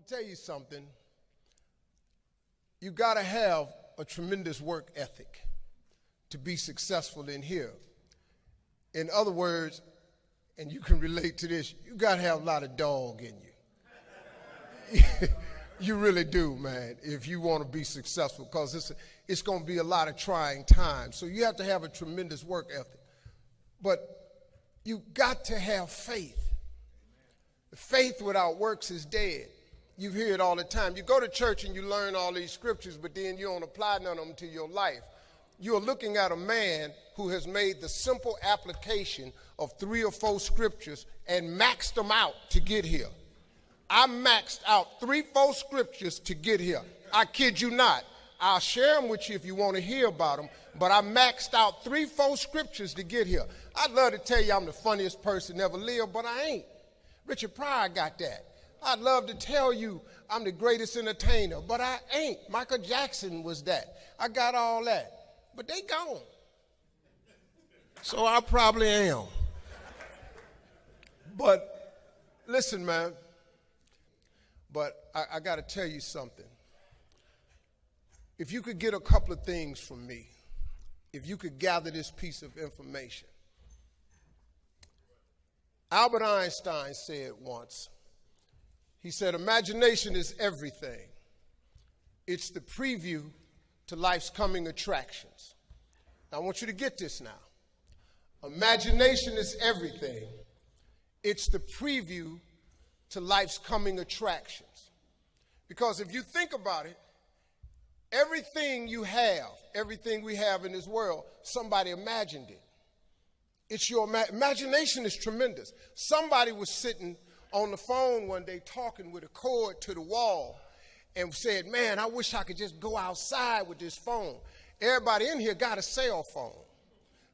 going to tell you something. You got to have a tremendous work ethic to be successful in here. In other words, and you can relate to this, you got to have a lot of dog in you. you really do, man, if you want to be successful, because it's, it's going to be a lot of trying times. So you have to have a tremendous work ethic. But you got to have faith. Faith without works is dead. You hear it all the time. You go to church and you learn all these scriptures, but then you don't apply none of them to your life. You're looking at a man who has made the simple application of three or four scriptures and maxed them out to get here. I maxed out three, four scriptures to get here. I kid you not. I'll share them with you if you want to hear about them, but I maxed out three, four scriptures to get here. I'd love to tell you I'm the funniest person ever lived, but I ain't. Richard Pryor got that. I'd love to tell you I'm the greatest entertainer, but I ain't. Michael Jackson was that. I got all that. But they gone. So I probably am. But listen, man. But I, I got to tell you something. If you could get a couple of things from me, if you could gather this piece of information. Albert Einstein said once, he said, Imagination is everything. It's the preview to life's coming attractions. Now, I want you to get this now. Imagination is everything. It's the preview to life's coming attractions. Because if you think about it, everything you have, everything we have in this world, somebody imagined it. It's your imagination is tremendous. Somebody was sitting on the phone one day talking with a cord to the wall and said, Man, I wish I could just go outside with this phone. Everybody in here got a cell phone.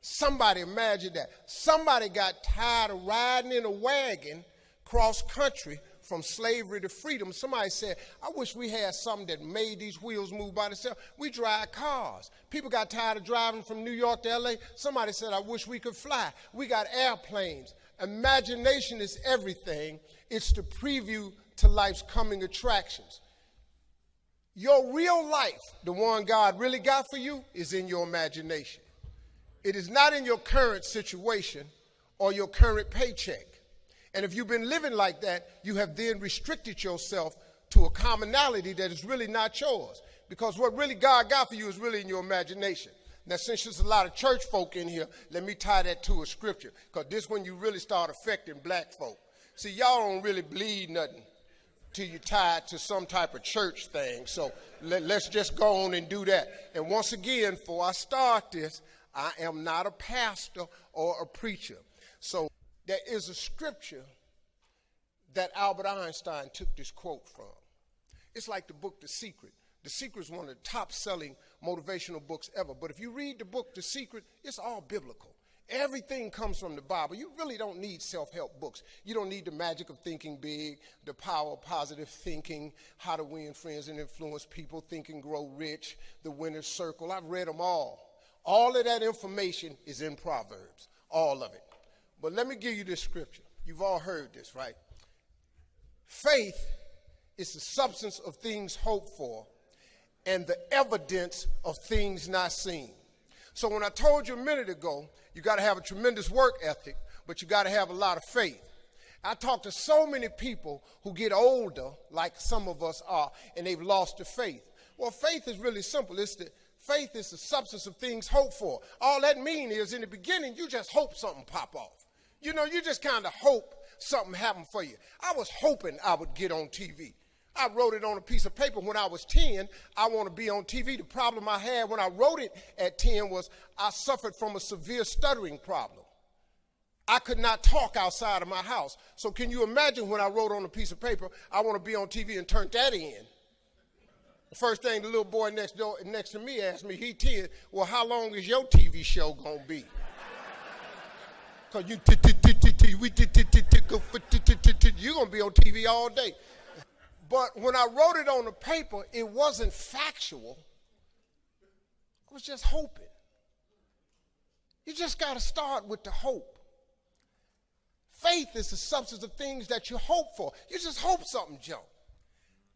Somebody imagine that. Somebody got tired of riding in a wagon cross country from slavery to freedom. Somebody said, I wish we had something that made these wheels move by themselves. We drive cars. People got tired of driving from New York to LA. Somebody said, I wish we could fly. We got airplanes. Imagination is everything, it's the preview to life's coming attractions. Your real life, the one God really got for you, is in your imagination. It is not in your current situation or your current paycheck. And if you've been living like that, you have then restricted yourself to a commonality that is really not yours. Because what really God got for you is really in your imagination. Now, since there's a lot of church folk in here, let me tie that to a scripture, because this when you really start affecting black folk. See, y'all don't really bleed nothing till you tie it to some type of church thing. So let, us just go on and do that. And once again, before I start this, I am not a pastor or a preacher. So there is a scripture that Albert Einstein took this quote from. It's like the book The Secret. The Secret is one of the top selling motivational books ever. But if you read the book The Secret, it's all biblical. Everything comes from the Bible. You really don't need self help books. You don't need the magic of thinking big, the power of positive thinking, how to win friends and influence people, think and grow rich, the winner's circle. I've read them all. All of that information is in Proverbs, all of it. But let me give you this scripture. You've all heard this, right? Faith is the substance of things hoped for and the evidence of things not seen. So when I told you a minute ago, you got to have a tremendous work ethic, but you got to have a lot of faith. I talk to so many people who get older, like some of us are, and they've lost their faith. Well, faith is really simple. It's the faith is the substance of things hoped for. All that means is in the beginning, you just hope something pop off. You know, you just kind of hope something happened for you. I was hoping I would get on TV. I wrote it on a piece of paper when I was 10. I want to be on TV. The problem I had when I wrote it at 10 was I suffered from a severe stuttering problem. I could not talk outside of my house. So can you imagine when I wrote on a piece of paper, I want to be on TV and turned that in? The first thing the little boy next door next to me asked me, he 10, well, how long is your TV show to be? Because you you're to be on TV all day. But when I wrote it on the paper, it wasn't factual. I was just hoping. You just got to start with the hope. Faith is the substance of things that you hope for. You just hope something jump.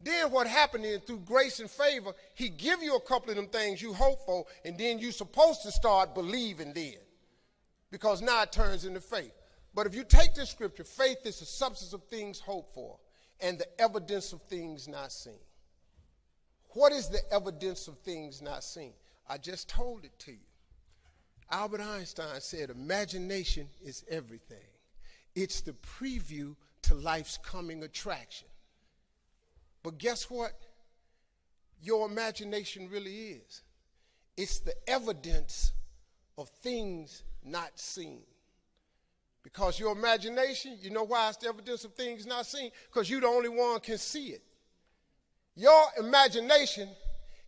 Then what happened is through grace and favor, he give you a couple of them things you hope for, and then you're supposed to start believing then. Because now it turns into faith. But if you take this scripture, faith is the substance of things hoped for and the evidence of things not seen. What is the evidence of things not seen? I just told it to you. Albert Einstein said, Imagination is everything, it's the preview to life's coming attraction. But guess what? Your imagination really is. It's the evidence of things not seen. Because your imagination, you know why it's the evidence of things not seen? Because you're the only one can see it. Your imagination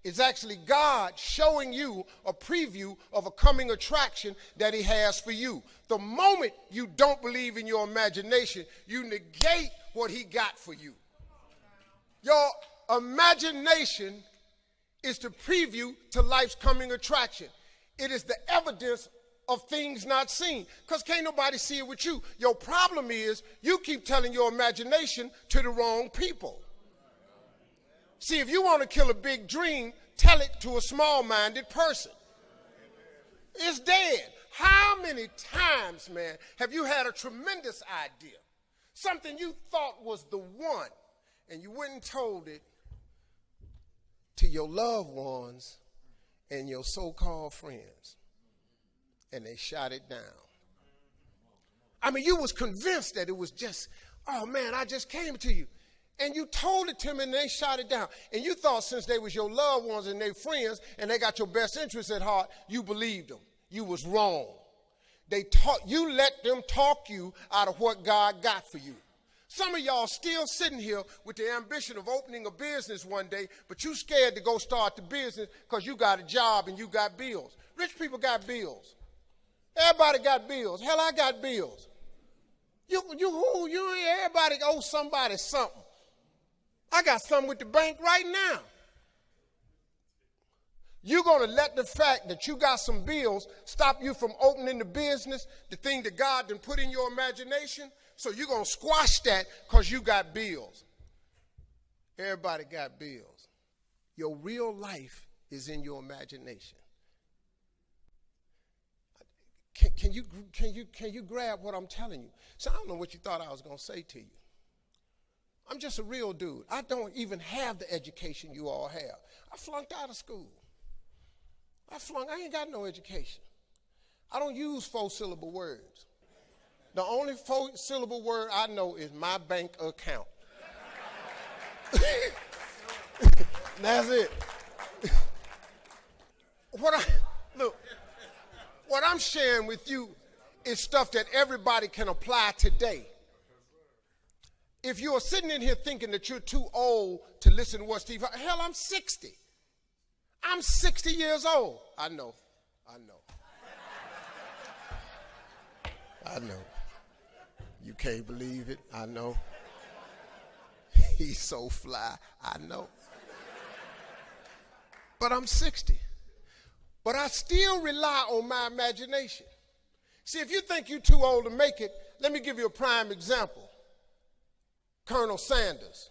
is actually God showing you a preview of a coming attraction that He has for you. The moment you don't believe in your imagination, you negate what He got for you. Your imagination is the preview to life's coming attraction. It is the evidence of things not seen because can't nobody see it with you. Your problem is you keep telling your imagination to the wrong people. See, if you want to kill a big dream, tell it to a small minded person. It's dead. How many times, man, have you had a tremendous idea? Something you thought was the one, and you and told it to your loved ones and your so called friends, and they shot it down. I mean, you was convinced that it was just, oh man, I just came to you. And you told it to me and they shot it down. And you thought since they was your loved ones and their friends and they got your best interests at heart, you believed them. You was wrong. They taught you let them talk you out of what God got for you. Some of y'all still sitting here with the ambition of opening a business one day, but you scared to go start the business because you got a job and you got bills. Rich people got bills. Everybody got bills. Hell, I got bills. You, you, who, you, everybody owe somebody something. I got something with the bank right now. You're going to let the fact that you got some bills stop you from opening the business, the thing that God done put in your imagination? So you're going to squash that because you got bills. Everybody got bills. Your real life is in your imagination. Can, you, can, you, can you grab what I'm telling you? So I don't know what you thought I was going to say to you. I'm just a real dude. I don't even have the education you all have. I flunked out of school. I flunked, I ain't got no education. I don't use four syllable words. The only four syllable word I know is my bank account. That's it. what I what I'm sharing with you is stuff that everybody can apply today. If you're sitting in here thinking that you're too old to listen to what Steve, hell, I'm 60. I'm 60 years old. I know. I know. I know. You can't believe it. I know. He's so fly. I know. But I'm 60. But I still rely on my imagination. See, if you think you're too old to make it, let me give you a prime example Colonel Sanders.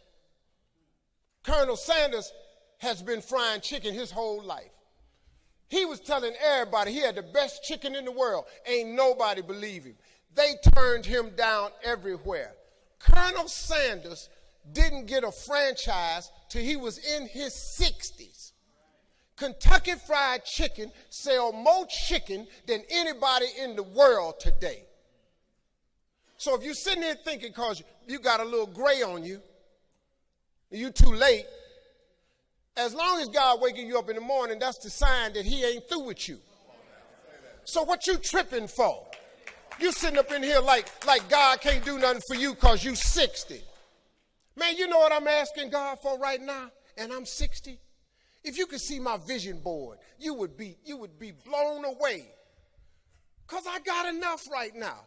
Colonel Sanders has been frying chicken his whole life. He was telling everybody he had the best chicken in the world. Ain't nobody believe him. They turned him down everywhere. Colonel Sanders didn't get a franchise till he was in his 60s. Kentucky Fried Chicken sell more chicken than anybody in the world today. So if you're sitting there thinking because you got a little gray on you, you too late, as long as God waking you up in the morning, that's the sign that he ain't through with you. So what you tripping for? You sitting up in here like, like God can't do nothing for you because you 60. Man, you know what I'm asking God for right now? And I'm 60. If you could see my vision board, you would be, you would be blown away. Because I got enough right now.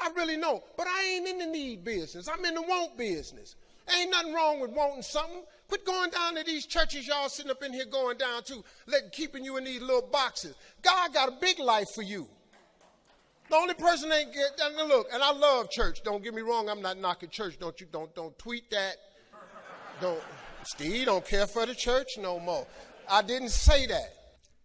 I really know. But I ain't in the need business. I'm in the want business. Ain't nothing wrong with wanting something. Quit going down to these churches y'all sitting up in here going down to, keeping you in these little boxes. God got a big life for you. The only person ain't get look, and I love church. Don't get me wrong, I'm not knocking church. Don't you don't don't tweet that. Don't Steve don't care for the church no more. I didn't say that.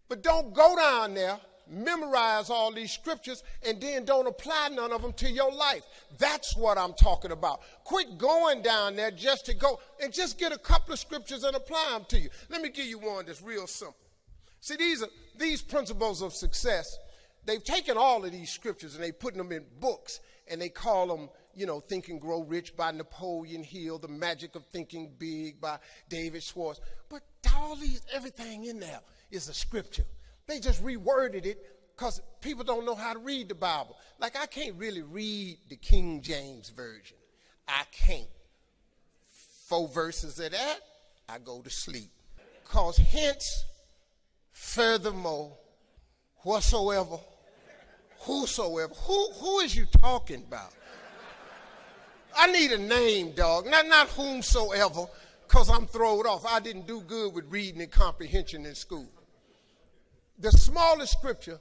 But don't go down there, memorize all these scriptures, and then don't apply none of them to your life. That's what I'm talking about. Quit going down there just to go and just get a couple of scriptures and apply them to you. Let me give you one that's real simple. See, these are these principles of success. They've taken all of these scriptures and they put them in books and they call them you know, Think and Grow Rich by Napoleon Hill, The Magic of Thinking Big by David Schwartz. But all these, everything in there is a scripture. They just reworded it because people don't know how to read the Bible. Like, I can't really read the King James Version. I can't. Four verses of that, I go to sleep. Because hence, furthermore, whatsoever, whosoever, who, who is you talking about? I need a name, dog. Not, not whomsoever, because I'm thrown off. I didn't do good with reading and comprehension in school. The smallest scripture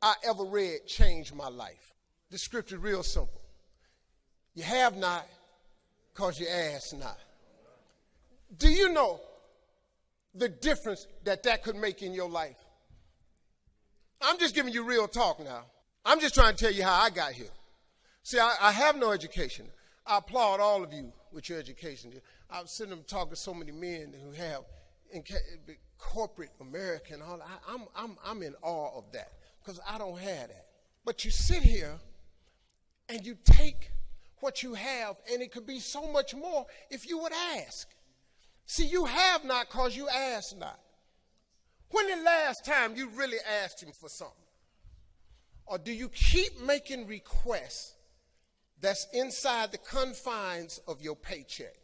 I ever read changed my life. The scripture real simple. You have not because you ask not. Do you know the difference that that could make in your life? I'm just giving you real talk now. I'm just trying to tell you how I got here. See, I, I have no education. I applaud all of you with your education. I've seen them talking to so many men who have in corporate America and all. I, I'm, I'm, I'm in awe of that because I don't have that. But you sit here and you take what you have, and it could be so much more if you would ask. See, you have not because you ask not. When the last time you really asked him for something? Or do you keep making requests that's inside the confines of your paycheck.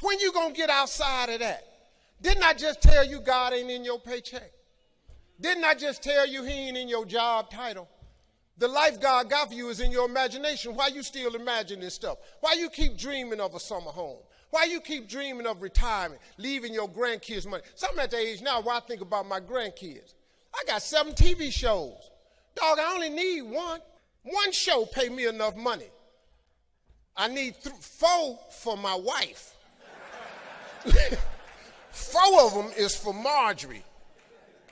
When you gonna get outside of that? Didn't I just tell you God ain't in your paycheck? Didn't I just tell you he ain't in your job title? The life God got for you is in your imagination. Why you still imagining stuff? Why you keep dreaming of a summer home? Why you keep dreaming of retirement, leaving your grandkids money? I'm at the age now where I think about my grandkids. I got seven TV shows. Dog, I only need one. One show pay me enough money. I need th- four for my wife. four of them is for Marjorie.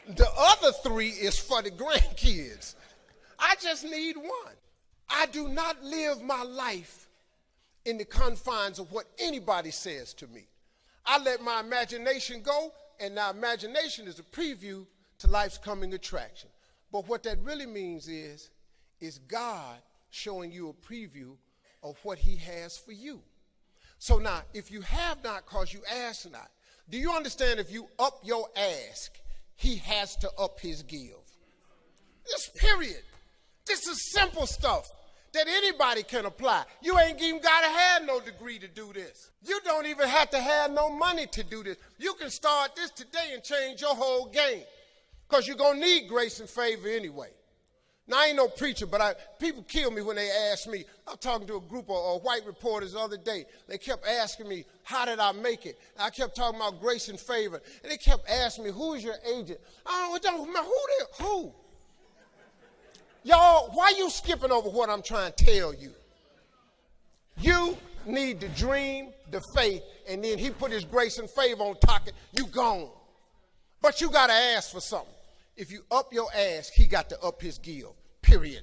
The other three is for the grandkids. I just need one. I do not live my life in the confines of what anybody says to me. I let my imagination go, and now imagination is a preview to life's coming attraction. But what that really means is, is God showing you a preview of what he has for you. So now, if you have not because you ask not, do you understand if you up your ask, he has to up his give? This period. This is simple stuff that anybody can apply. You ain't even got to have no degree to do this. You don't even have to have no money to do this. You can start this today and change your whole game because you're going to need grace and favor anyway. Now, I ain't no preacher, but I, people kill me when they ask me. I was talking to a group of, of, white reporters the other day. They kept asking me, how did I make it? And I kept talking about grace and favor. And they kept asking me, who's your agent? I don't know, who they, who? Y'all, why you skipping over what I'm trying to tell you? You need the dream, the faith, and then he put his grace and favor on top. You gone. But you got to ask for something. If you up your ass, he got to up his give. Period.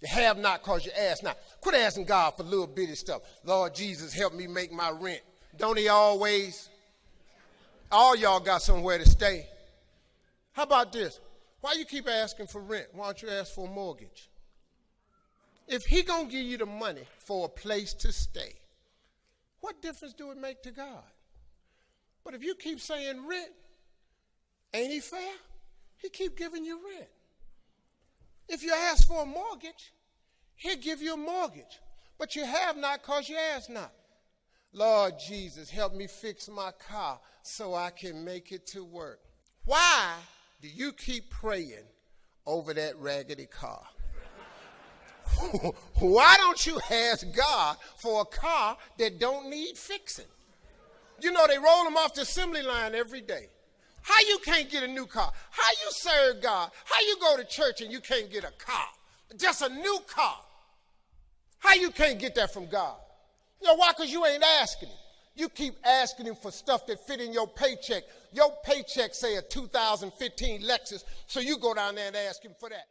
You have not cause your ass not. Quit asking God for little bitty stuff. Lord Jesus, help me make my rent. Don't he always? All y'all got somewhere to stay. How about this? Why you keep asking for rent? Why don't you ask for a mortgage? If he gonna give you the money for a place to stay, what difference do it make to God? But if you keep saying rent, ain't he fair? He keep giving you rent. If you ask for a mortgage, he'll give you a mortgage. But you have not because you ask not. Lord Jesus, help me fix my car so I can make it to work. Why do you keep praying over that raggedy car? Why don't you ask God for a car that don't need fixing? You know, they roll them off the assembly line every day. How you can't get a new car? How you serve God? How you go to church and you can't get a car? Just a new car. How you can't get that from God? You know why? Because you ain't asking him. You keep asking him for stuff that fit in your paycheck. Your paycheck say a 2015 Lexus, so you go down there and ask him for that.